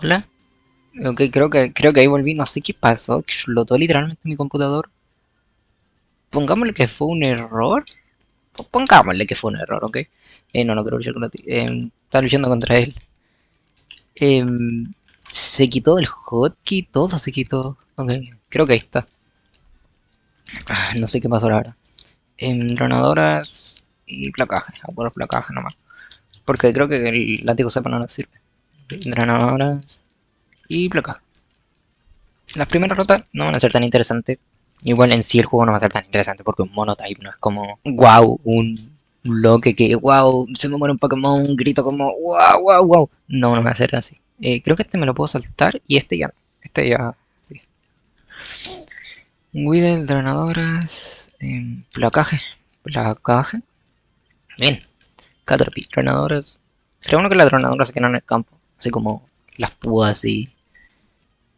Hola. Ok, creo que, creo que ahí volví. No sé qué pasó. Explotó literalmente mi computador. Pongámosle que fue un error. Pongámosle que fue un error, ¿ok? Eh, no, no quiero luchar contra ti. Eh, está luchando contra él. Eh, se quitó el hotkey, todo se quitó. Ok, creo que ahí está. Ah, no sé qué pasó ahora. En dronadoras y placaje. A por placaje nomás. Porque creo que el látigo sepa no nos sirve. Drenadoras y placaje. Las primeras rotas no van a ser tan interesantes. Igual en sí el juego no va a ser tan interesante porque un monotype no es como wow, un bloque que wow, se me muere un Pokémon, un grito como wow, wow, wow. No, no va a ser así. Eh, creo que este me lo puedo saltar y este ya. Este ya. Sí. Weedle, drenadoras, eh, placaje, placaje. Bien. Caterpie, drenadoras. Sería bueno que las drenadoras se quedan en el campo. Así como las púas y...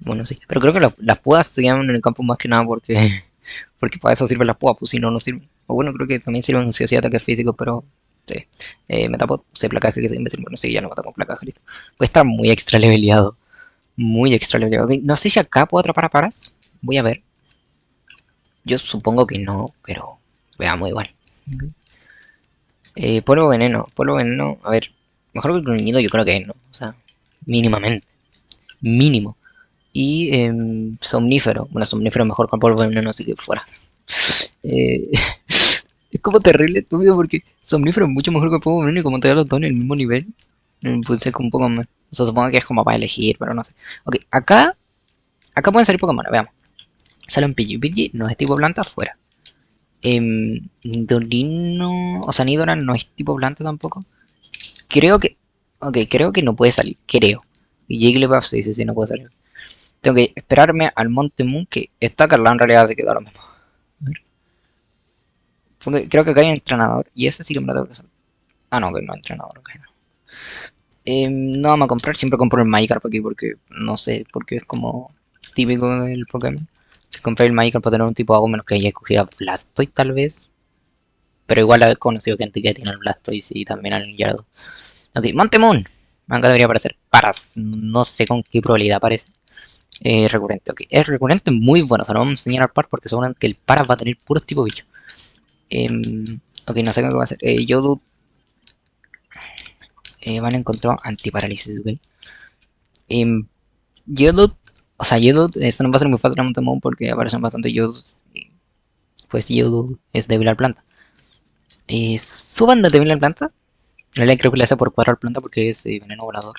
Bueno, sí. Pero creo que las, las púas se llaman en el campo más que nada porque... Porque para eso sirven las púas, pues si no, no sirven. O bueno, creo que también sirven si hacía ataques físicos, pero... Sí. Eh, me tapo, sé placaje que es imbécil. Bueno, sí, ya no me tapo placaje, listo. Puede estar muy extra leveleado. Muy extra leveleado. Okay. No sé si acá puedo atrapar a paras. Voy a ver. Yo supongo que no, pero veamos igual. Okay. Eh, polvo veneno, polvo veneno, a ver, mejor que el gruñido yo creo que no, o sea, mínimamente, mínimo. Y eh, somnífero, bueno, somnífero mejor con polvo veneno, así que fuera. Eh, es como terrible estúpido porque somnífero es mucho mejor que polvo veneno y como te da los dos en el mismo nivel, pues es un poco más. O sea, supongo que es como para elegir, pero no sé. Ok, acá, acá pueden salir Pokémon, veamos. Sale un Pidgey, Pidgey no es tipo planta, fuera. Eh, Dorino, o sea, Nidora no es tipo planta tampoco. Creo que, ok, creo que no puede salir, creo. Y Jigglypuff sí, sí, sí, no puede salir. Tengo que esperarme al Monte Moon, que está Carla en realidad se quedó lo mismo. A ver. Porque creo que acá hay un entrenador, y ese sí que me lo tengo que hacer. Ah, no, que no entrenador, ok, no. Eh, no vamos a comprar, siempre compro el Magikarp aquí porque, no sé, porque es como típico del Pokémon que compré el Magikarp para tener un tipo de agua menos que haya escogido Blastoise tal vez. Pero igual he conocido gente que tiene el Blastoise y también al Gyarados. Ok, Montemon. Acá debería aparecer Paras. No sé con qué probabilidad aparece. Eh, recurrente, ok. Es recurrente muy bueno. Se lo vamos a enseñar al par porque seguramente que el Paras va a tener puros tipo bicho. Eh, ok, no sé qué va a hacer. Eh. Eh, van a encontrar antiparálisis, ok. Eh, o sea, Yodo, esto no va a ser muy fácil a Montemon porque aparecen bastante Yodos. Y pues Yodo es débil al planta. Eh, suban de débil al planta. No le creo que le hace por 4 al planta porque es eh, veneno volador.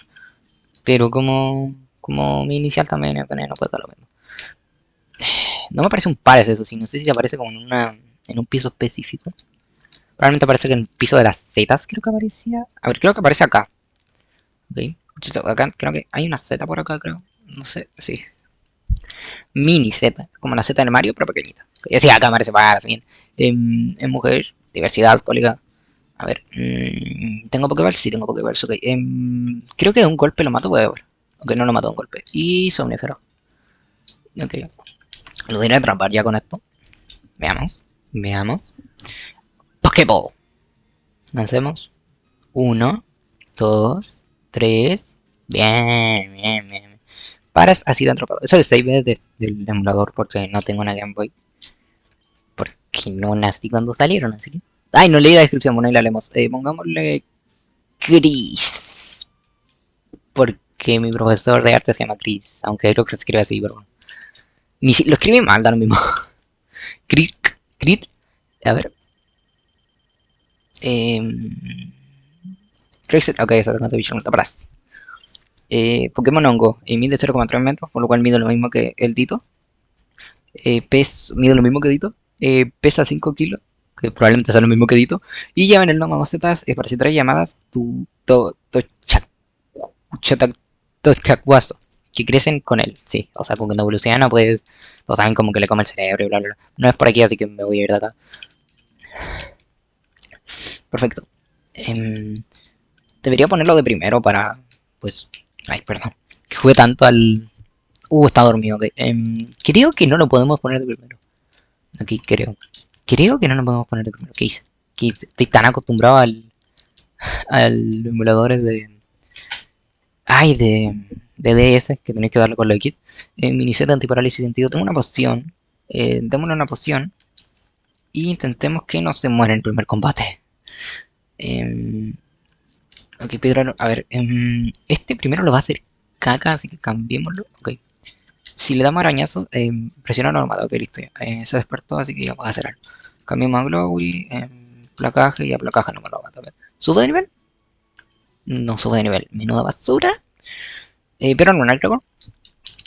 Pero como, como mi inicial también es veneno, pues da lo mismo. No me parece un pares eso, sí. No sé si aparece como en, una, en un piso específico. Probablemente aparece que en el piso de las zetas creo que aparecía. A ver, creo que aparece acá. Ok. Acá creo que hay una Z por acá, creo no sé, sí. Mini Z, como la Z del Mario, pero pequeñita. Ya sí, acá me para bien. En, en mujer, diversidad alcohólica. A ver, mmm, ¿tengo Pokéball? Sí, tengo Pokéball, ok. Eh, creo que de un golpe lo mato, voy a ver. Ok, no lo mato de un golpe. Y somnífero. Ok. Lo diré a atrapar ya con esto. Veamos, veamos. Pokéball. Lancemos. Uno, dos, tres. Bien, bien, bien. Paras ha sido atrapado. Eso es save de, del emulador porque no tengo una Game Boy. Porque no nací cuando salieron, así que... Ay, no leí la descripción, bueno, ahí la leemos. Eh, pongámosle... Chris. Porque mi profesor de arte se llama Chris. Aunque creo que se escribe así, pero... Ni si... Lo escribí mal, da lo mismo. Chris. Chris. A ver. Eh... Ok, esa es bicho no está. Eh, Pokémon Hongo eh, mide 0,3 metros, por lo cual mide lo mismo que el Dito. Eh, pes, mide lo mismo que Dito. Eh, pesa 5 kilos, que probablemente sea lo mismo que Dito. Y lleva en el nombre macetas eh, para hacer tres llamadas tu, to, to, chac, chacuazo, que crecen con él. Sí, o sea, con cuando evoluciona, pues todos saben como que le come el cerebro y bla, bla, bla. No es por aquí, así que me voy a ir de acá. Perfecto. Eh, debería ponerlo de primero para, pues, Ay, perdón. Que jugué tanto al... Uh, está dormido, ok. Um, creo que no lo podemos poner de primero. Aquí, creo. Creo que no lo podemos poner de primero. ¿Qué hice? ¿Qué Estoy tan acostumbrado al... Al emuladores de... Ay, de, de DS que tenéis que darle con lo kit. Eh, miniset antiparálisis sentido. Tengo una poción. Eh, démosle una poción. Y intentemos que no se muera en el primer combate. Eh, ok, Pedro, a ver. em, este primero lo va a hacer caca, así que cambiémoslo. Ok. Si le damos arañazo, eh, presiona normal. Ok, listo. ya. Eh, se despertó, así que ya puedo hacer algo. Cambiamos a Glowy, em, placaje y a placaje no me lo mata. ok. ¿Sube de nivel? No sube de nivel. Menuda basura. Eh, piedra lunar, creo.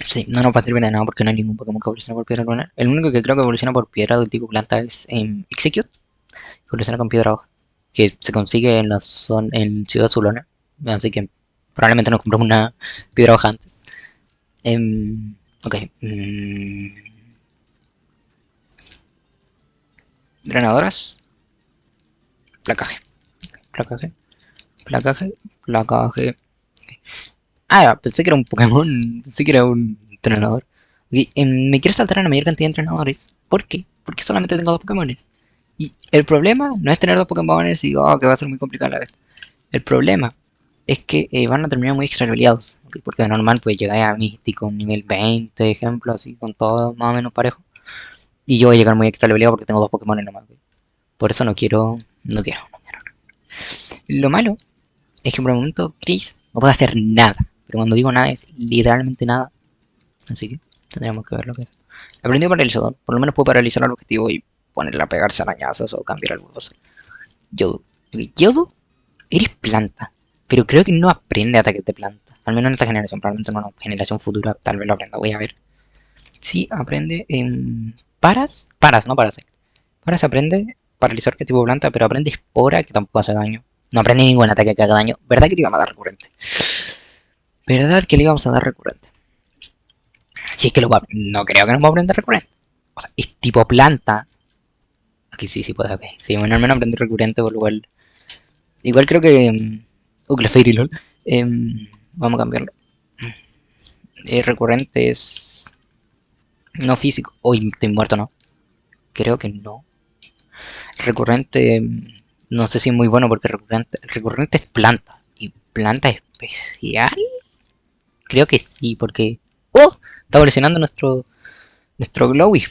Sí, no nos va a servir de nada porque no hay ningún Pokémon que evolucione por piedra lunar. El único que creo que evoluciona por piedra del tipo planta es em, Execute. Que evoluciona con piedra hoja. Que se consigue en la zona, en Ciudad Zulona. Así que probablemente nos compramos una piedra hoja antes. Em, ok. mm. Drenadoras. Placaje. Placaje. Placaje. Placaje. Ah, pensé que era un Pokémon. Pensé que era un entrenador. Ok, em, me quiero saltar a la mayor cantidad de entrenadores. ¿Por qué? Porque solamente tengo dos Pokémones. Y el problema no es tener dos Pokémones y oh, que va a ser muy complicado a la vez. El problema es que eh, van a terminar muy extraviados. Porque de normal pues llegáis a Místico nivel 20, ejemplo, así con todo más o menos parejo. Y yo voy a llegar muy extraviado porque tengo dos Pokémon nomás. ok. Por eso no quiero, no quiero. Lo malo es que por el momento Chris no puede hacer nada. Pero cuando digo nada es literalmente nada. Así que tendríamos que ver lo que es. Aprendí paralizador. Por lo menos puedo paralizar al objetivo y ponerle a pegarse arañazos o cambiar algo. Yodo. Ok, Yodo, eres planta. Pero creo que no aprende ataques de planta. Al menos en esta generación. Probablemente en una generación futura tal vez lo aprenda. Voy a ver. Sí, aprende en... Paras. Paras, no paras. Paras aprende paralizar que tipo planta, pero aprende espora que tampoco hace daño. No aprende ningún ataque que haga daño. ¿Verdad que le íbamos a dar recurrente? ¿Verdad que le íbamos a dar recurrente? Si es que lo a... No creo que nos va a aprender recurrente. O sea, es tipo planta. Aquí sí, sí puede, ok. Sí, bueno, al menos aprender recurrente, por lo cual... Igual creo que... Uh, Clefairy, lol. Em, vamos a cambiarlo. Eh, recurrente es... No físico. Uy, estoy muerto, ¿no? Creo que no. Recurrente... em, No sé si es muy bueno porque recurrente, recurrente es planta. ¿Y planta especial? Creo que sí, porque... ¡Oh! Está evolucionando nuestro... Nuestro Glowy.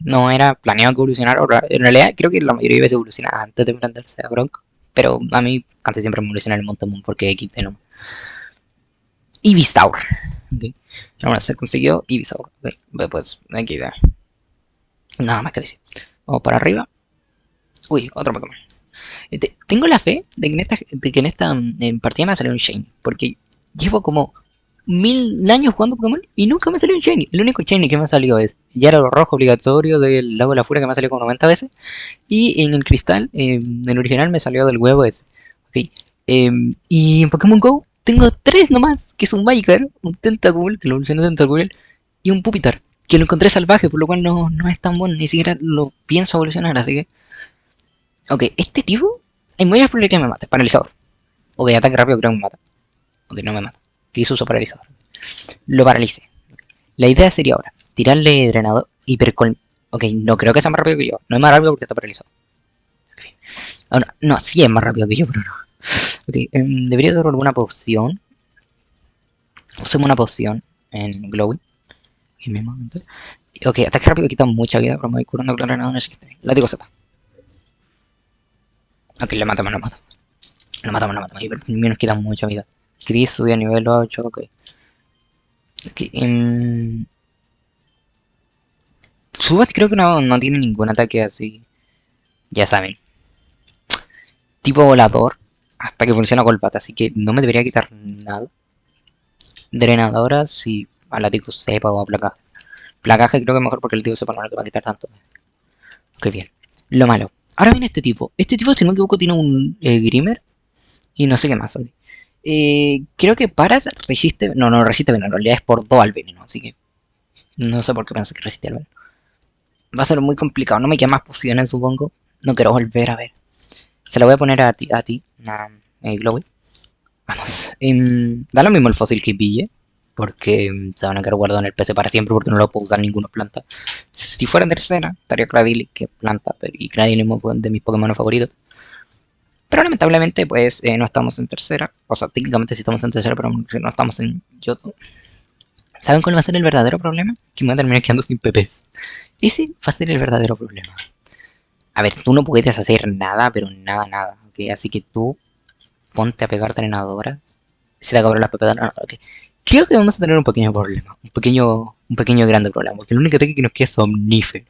No era planeado que evolucionara. En realidad creo que la mayoría de veces evoluciona antes de enfrentarse a Bronco. Pero a mí casi siempre me evoluciona el Montemon porque X no. Ibisaur. Ok. Ahora se consiguió Ibisaur. Ok. Pues aquí da. Nada más que decir. Vamos para arriba. Uy, otro Pokémon. Este, tengo la fe de que en esta, que en esta mm, en partida me va a salir un Shiny. Porque llevo como mil años jugando Pokémon y nunca me salió un Shiny. El único Shiny que me ha salido es Gyarados rojo obligatorio del Lago de la Furia que me ha salido como 90 veces. Y en el cristal, eh, en el original me salió del huevo ese. Ok. em, y en Pokémon Go tengo tres nomás, que es un Magikarp, un Tentacool, que lo evolucioné Tentacool, y un Pupitar, que lo encontré salvaje, por lo cual no, no es tan bueno, ni siquiera lo pienso evolucionar, así que... Ok, este tipo, hay muy probable que me mate, paralizador. Ok, ataque rápido creo que me mata. Ok, no me mata. Chris uso paralizador. Lo paralice. La idea sería ahora, tirarle drenador, hipercol... Ok, no creo que sea más rápido que yo. No es más rápido porque está paralizado. Ok. Ahora, no, sí es más rápido que yo, pero no. Ok, em, debería dar alguna poción. Usemos una poción en Glowy. Ok, ataque rápido quita mucha vida, pero me voy curando con la granada, no sé qué está bien. Látigo sepa. Ok, le matamos, lo matamos. Lo matamos, lo matamos. Y pero nos quita mucha vida. Chris subió a nivel 8, ok. Ok, em, Subat creo que no, no tiene ningún ataque así. Ya saben. Tipo volador. Hasta que funciona golpata. Así que no me debería quitar nada. Drenadoras si a látigo sepa o a placaje. Placaje creo que mejor porque el tío sepa no le va a quitar tanto. Ok, bien. Lo malo. Ahora viene este tipo. Este tipo, si no me equivoco, tiene un eh, Grimer. Y no sé qué más. ok. Eh, creo que Paras resiste... No, no resiste veneno. En realidad es por 2 al veneno. Así que... No sé por qué pensé que resiste al veneno. Va a ser muy complicado. No me quedan más pociones, supongo. No quiero volver a ver. Se la voy a poner a ti, a ti. Eh, Glowy. Vamos. Em, da lo mismo el fósil que pille. Porque em, se van a quedar guardados en el PC para siempre porque no lo puedo usar ninguna planta. Si fuera en tercera, estaría Cradily, que planta. Pero, y Cradily es de mis Pokémon favoritos. Pero lamentablemente, pues, eh, no estamos en tercera. O sea, técnicamente sí estamos en tercera, pero no estamos en Yoto. ¿Saben cuál va a ser el verdadero problema? Que me voy a terminar quedando sin PPs. Ese va a ser el verdadero problema. A ver, tú no puedes hacer nada, pero nada, nada. ¿ok? Así que tú ponte a pegar drenadoras. Se te acabaron las PP okay. Creo que vamos a tener un pequeño problema. Un pequeño, un pequeño grande problema. Porque el único ataque que nos queda es omnífero.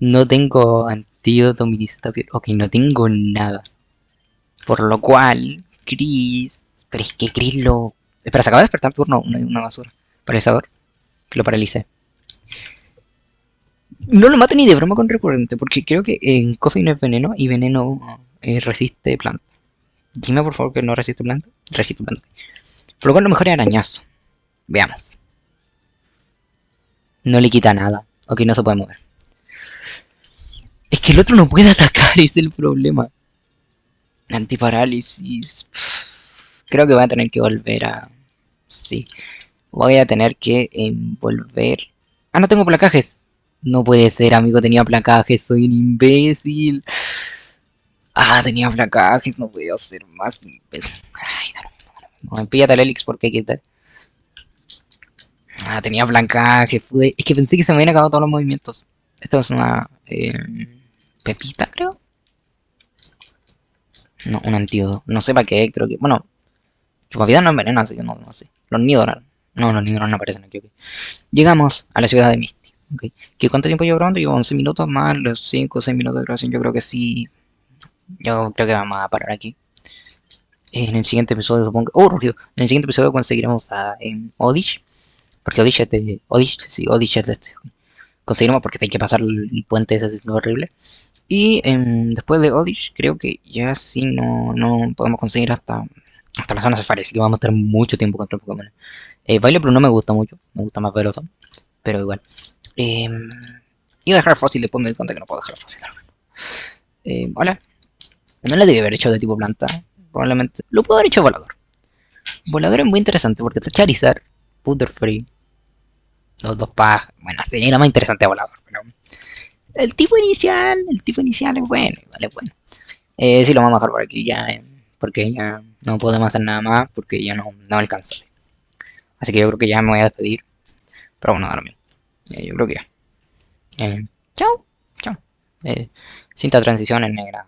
No tengo antídoto, mi Ok, no tengo nada. Por lo cual, Chris... Pero es que Chris lo... Espera, se acaba de despertar turno una, una basura. Paralizador. Que lo paralice. No lo mato ni de broma con recurrente, porque creo que en Coffee no es veneno y veneno eh, resiste planta. Dime por favor que no resiste planta. Resiste planta. Por lo cual lo mejor es arañazo. Veamos. No le quita nada. Ok, no se puede mover. Que el otro no puede atacar, es el problema. Antiparálisis. Creo que voy a tener que volver a... Sí. Voy a tener que envolver... Ah, no tengo placajes. No puede ser, amigo, tenía placajes, soy un imbécil. Ah, tenía placajes, no voy a hacer más imbécil. Ay, no, píllate el Elix porque hay que quitar. Ah, tenía placajes, fue... Es que pensé que se me habían acabado todos los movimientos. Esto es una... Eh... Pepita, creo. No, un antídoto. No sé para qué, creo que... Bueno, vida no envenena, así que no, no sé. Los nidos no, los nidos no aparecen aquí, ok. Llegamos a la ciudad de Misty. Okay. ¿Qué cuánto tiempo llevo grabando? Llevo 11 minutos más los 5 o 6 minutos de grabación. Yo creo que sí. Yo creo que vamos a parar aquí. En el siguiente episodio supongo que... ¡Oh, rugido! En el siguiente episodio conseguiremos a en Odish. Porque Odish es de... Odish, sí, Odish es de este. Conseguiremos porque hay que pasar el puente ese es horrible. Y em, después de Odish creo que ya sí no, no podemos conseguir hasta, hasta la zona Safari. Así que vamos a estar mucho tiempo contra Pokémon. Eh, Baile pero no me gusta mucho. Me gusta más Veloz. Pero igual. Eh, iba a dejar fósil, después me di cuenta que no puedo dejar fósil. Eh, hola. No le debí haber hecho de tipo planta. Probablemente. Lo puedo haber hecho volador. Volador es muy interesante porque está Charizard, Butterfree, los dos pajas. Bueno, sería más interesante volador, pero. El tipo inicial, el tipo inicial es bueno, vale, bueno. Eh, sí, lo vamos a dejar por aquí ya, eh, porque ya no podemos hacer nada más, porque ya no, no alcanza. Así que yo creo que ya me voy a despedir. Pero bueno, ahora mismo. Eh, yo creo que ya. Eh, chao. Chao. Cinta transición en negra.